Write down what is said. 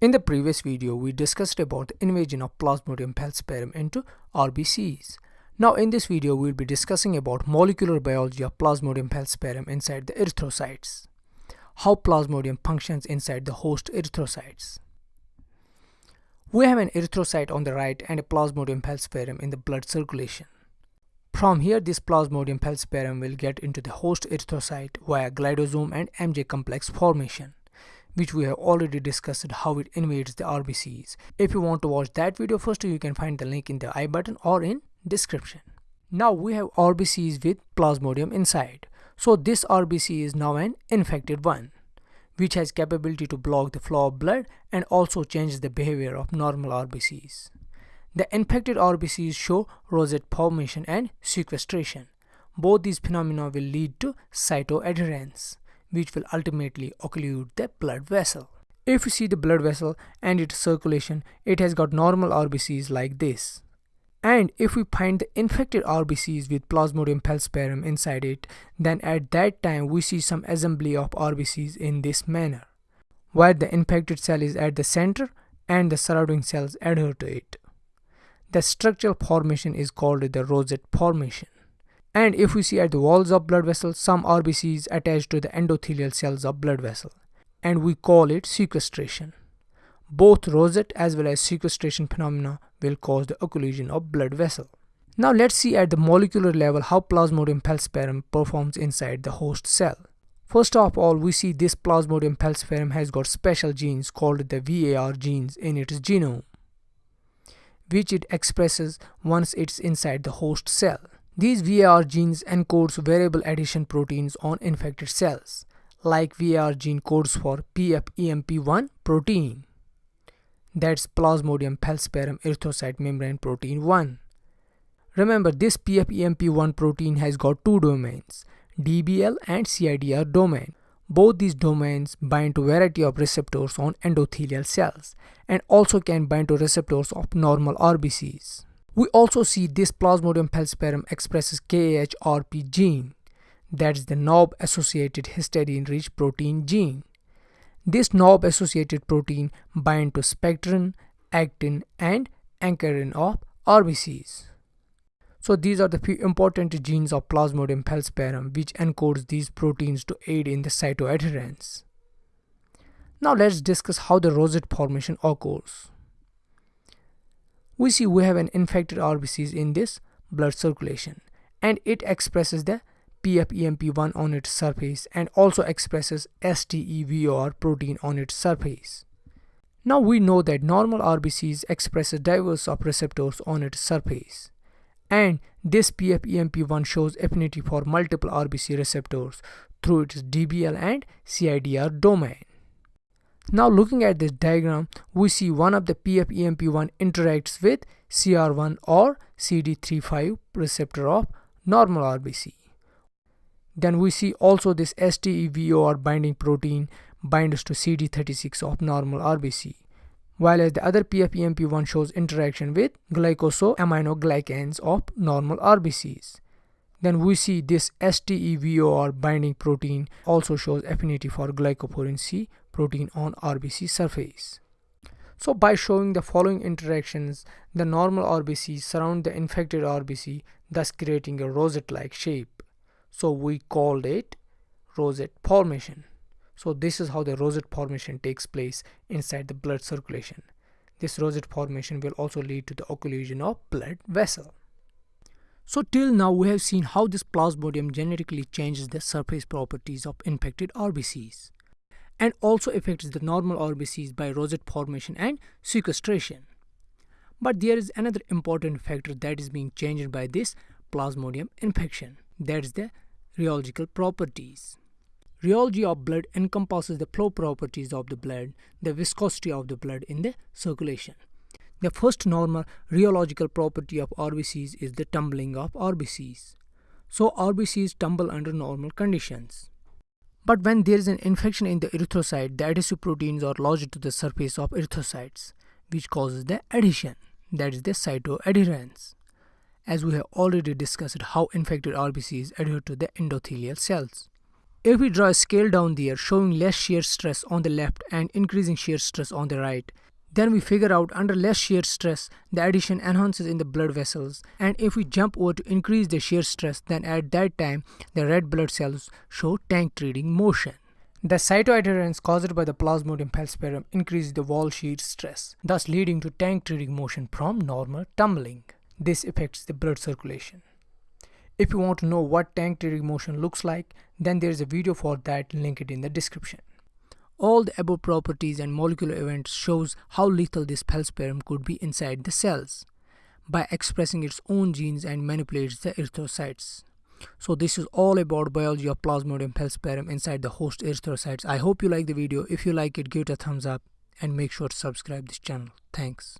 In the previous video, we discussed about the invasion of Plasmodium falciparum into RBCs. Now in this video, we will be discussing about molecular biology of Plasmodium falciparum inside the erythrocytes. How Plasmodium functions inside the host erythrocytes. We have an erythrocyte on the right and a Plasmodium falciparum in the blood circulation. From here, this Plasmodium falciparum will get into the host erythrocyte via glidosome and MJ complex formation which we have already discussed how it invades the RBCs. If you want to watch that video first, you can find the link in the i button or in description. Now we have RBCs with plasmodium inside. So this RBC is now an infected one, which has capability to block the flow of blood and also changes the behavior of normal RBCs. The infected RBCs show rosette formation and sequestration. Both these phenomena will lead to cytoadherence which will ultimately occlude the blood vessel. If you see the blood vessel and its circulation, it has got normal RBCs like this. And if we find the infected RBCs with Plasmodium falciparum inside it, then at that time we see some assembly of RBCs in this manner, where the infected cell is at the center and the surrounding cells adhere to it. The structural formation is called the rosette formation. And if we see at the walls of blood vessel, some RBCs attached to the endothelial cells of blood vessel, and we call it sequestration. Both rosette as well as sequestration phenomena will cause the occlusion of blood vessel. Now let's see at the molecular level how Plasmodium falciparum performs inside the host cell. First of all, we see this Plasmodium falciparum has got special genes called the VAR genes in its genome, which it expresses once it's inside the host cell. These VAR genes encodes variable addition proteins on infected cells, like VAR gene codes for PFEMP1 protein. That's Plasmodium falciparum erythrocyte membrane protein 1. Remember this PFEMP1 protein has got two domains, DBL and CIDR domain. Both these domains bind to variety of receptors on endothelial cells and also can bind to receptors of normal RBCs. We also see this Plasmodium falciparum expresses KAHRP gene, that is the knob associated histidine rich protein gene. This knob associated protein bind to spectrin, actin and ankyrin of RBCs. So these are the few important genes of Plasmodium falciparum which encodes these proteins to aid in the cytoadherence. Now let's discuss how the rosette formation occurs we see we have an infected RBCs in this blood circulation and it expresses the PFEMP1 on its surface and also expresses STEVOR protein on its surface. Now we know that normal RBCs expresses diverse of receptors on its surface and this PFEMP1 shows affinity for multiple RBC receptors through its DBL and CIDR domain. Now looking at this diagram, we see one of the PFEMP1 interacts with CR1 or CD35 receptor of normal RBC. Then we see also this STEVOR binding protein binds to CD36 of normal RBC. While as the other PFEMP1 shows interaction with glycosaminoglycans of normal RBCs. Then we see this STEVOR binding protein also shows affinity for glycophorin C protein on RBC surface. So by showing the following interactions, the normal RBC surround the infected RBC, thus creating a rosette-like shape. So we called it rosette formation. So this is how the rosette formation takes place inside the blood circulation. This rosette formation will also lead to the occlusion of blood vessel. So till now we have seen how this plasmodium genetically changes the surface properties of infected RBCs and also affects the normal RBCs by rosette formation and sequestration. But there is another important factor that is being changed by this plasmodium infection, that is the rheological properties. Rheology of blood encompasses the flow properties of the blood, the viscosity of the blood in the circulation. The first normal rheological property of RBCs is the tumbling of RBCs. So RBCs tumble under normal conditions. But when there is an infection in the erythrocyte, the adhesive proteins are lodged to the surface of erythrocytes, which causes the adhesion, that is the cytoadherence. As we have already discussed how infected RBCs adhere to the endothelial cells. If we draw a scale down there showing less shear stress on the left and increasing shear stress on the right, then we figure out under less shear stress, the addition enhances in the blood vessels. And if we jump over to increase the shear stress, then at that time, the red blood cells show tank treating motion. The cytoadherence caused by the plasmodium falciparum increases the wall shear stress, thus leading to tank treating motion from normal tumbling. This affects the blood circulation. If you want to know what tank treating motion looks like, then there is a video for that linked in the description. All the above properties and molecular events shows how lethal this falciparum could be inside the cells by expressing its own genes and manipulates the erythrocytes. So this is all about biology of Plasmodium falciparum inside the host erythrocytes. I hope you like the video. If you like it, give it a thumbs up and make sure to subscribe this channel. Thanks.